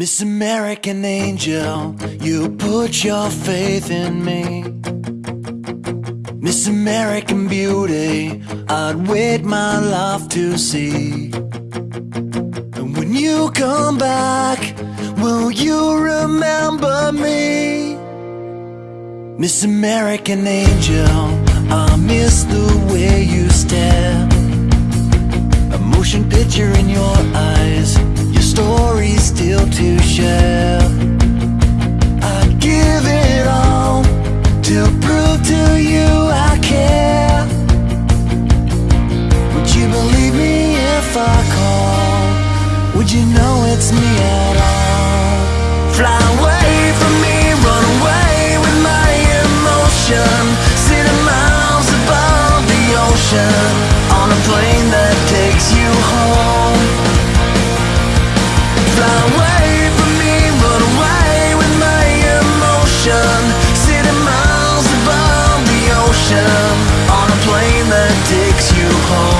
Miss American Angel, you put your faith in me. Miss American Beauty, I'd wait my life to see. And when you come back, will you remember me? Miss American Angel, I miss the way you stare. You know it's me at all? Fly away from me, run away with my emotion. City miles above the ocean On a plane that takes you home. Fly away from me, run away with my emotion. City miles above the ocean On a plane that takes you home.